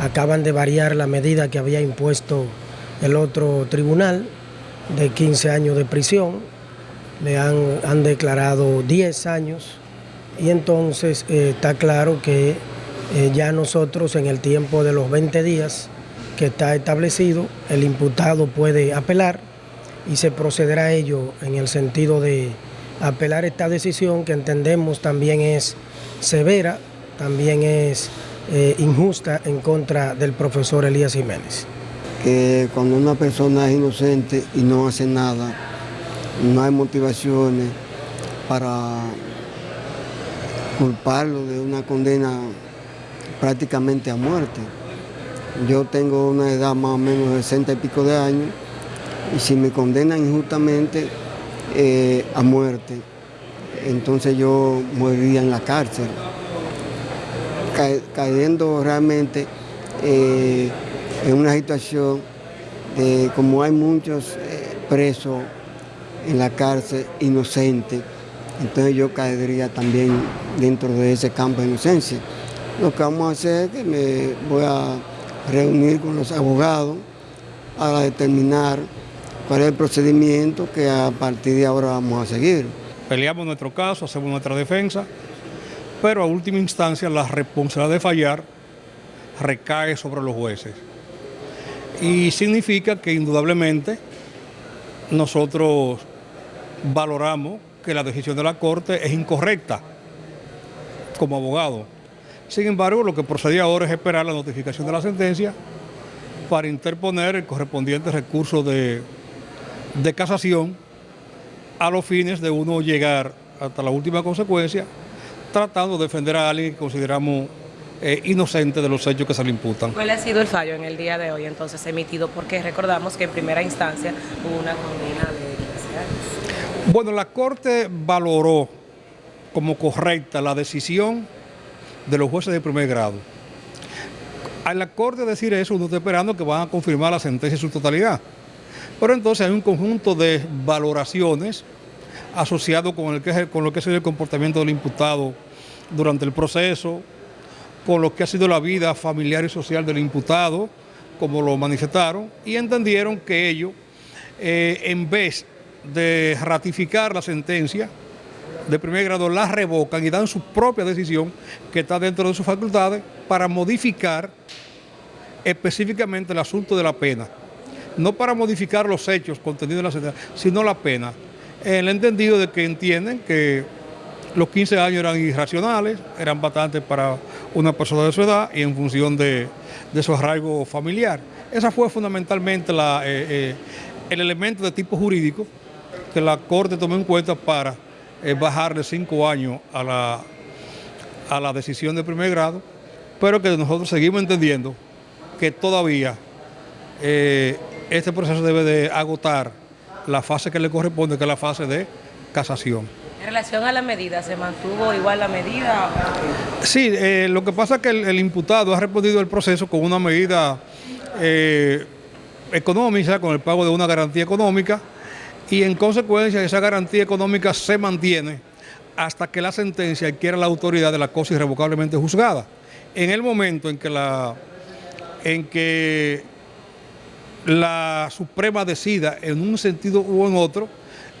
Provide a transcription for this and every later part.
acaban de variar la medida que había impuesto el otro tribunal de 15 años de prisión, le han, han declarado 10 años. Y entonces eh, está claro que eh, ya nosotros en el tiempo de los 20 días que está establecido, el imputado puede apelar y se procederá a ello en el sentido de apelar esta decisión que entendemos también es severa, también es eh, injusta en contra del profesor Elías Jiménez. Que cuando una persona es inocente y no hace nada, no hay motivaciones para culparlo de una condena prácticamente a muerte. Yo tengo una edad más o menos de 60 y pico de años y si me condenan injustamente eh, a muerte, entonces yo moriría en la cárcel, cayendo realmente eh, en una situación de como hay muchos eh, presos en la cárcel inocentes, entonces yo caería también dentro de ese campo de inocencia. Lo que vamos a hacer es que me voy a reunir con los abogados para determinar cuál es el procedimiento que a partir de ahora vamos a seguir. Peleamos nuestro caso, hacemos nuestra defensa, pero a última instancia la responsabilidad de fallar recae sobre los jueces. Y significa que indudablemente nosotros valoramos que la decisión de la Corte es incorrecta como abogado. Sin embargo, lo que procedía ahora es esperar la notificación de la sentencia para interponer el correspondiente recurso de, de casación a los fines de uno llegar hasta la última consecuencia, tratando de defender a alguien que consideramos eh, inocente de los hechos que se le imputan. ¿Cuál ha sido el fallo en el día de hoy entonces emitido? Porque recordamos que en primera instancia hubo una condena de 15 años. Bueno, la Corte valoró como correcta la decisión de los jueces de primer grado. A la Corte decir eso, uno está esperando que van a confirmar la sentencia en su totalidad. Pero entonces hay un conjunto de valoraciones asociado con, el que, lo que ha sido el comportamiento del imputado durante el proceso, con lo que ha sido la vida familiar y social del imputado, como lo manifestaron, y entendieron que ellos, eh, en vez de ratificar la sentencia de primer grado, la revocan y dan su propia decisión, que está dentro de sus facultades, para modificar específicamente el asunto de la pena. No para modificar los hechos contenidos en la sentencia, sino la pena. El entendido de que entienden que los 15 años eran irracionales, eran bastantes para una persona de su edad y en función de, su arraigo familiar. Esa fue fundamentalmente la, eh, eh, el elemento de tipo jurídico que la Corte tomó en cuenta para eh, bajarle cinco años a la, a la decisión de primer grado, pero que nosotros seguimos entendiendo que todavía este proceso debe de agotar la fase que le corresponde, que es la fase de casación. En relación a la medida, ¿se mantuvo igual la medida? Sí, eh, lo que pasa es que el, imputado ha respondido al proceso con una medida eh, económica, con el pago de una garantía económica, y en consecuencia esa garantía económica se mantiene hasta que la sentencia adquiera la autoridad de la cosa irrevocablemente juzgada. En el momento en que la, en que la Suprema decida en un sentido u en otro,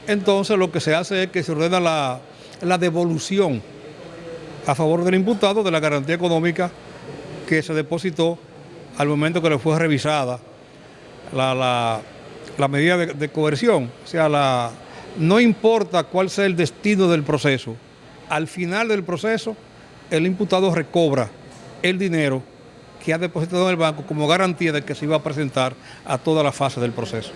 entonces lo que se hace es que se ordena la, devolución a favor del imputado de la garantía económica que se depositó al momento que le fue revisada la, medida de, coerción. O sea, la, no importa cuál sea el destino del proceso, al final del proceso el imputado recobra el dinero que ha depositado en el banco como garantía de que se iba a presentar a toda la fase del proceso.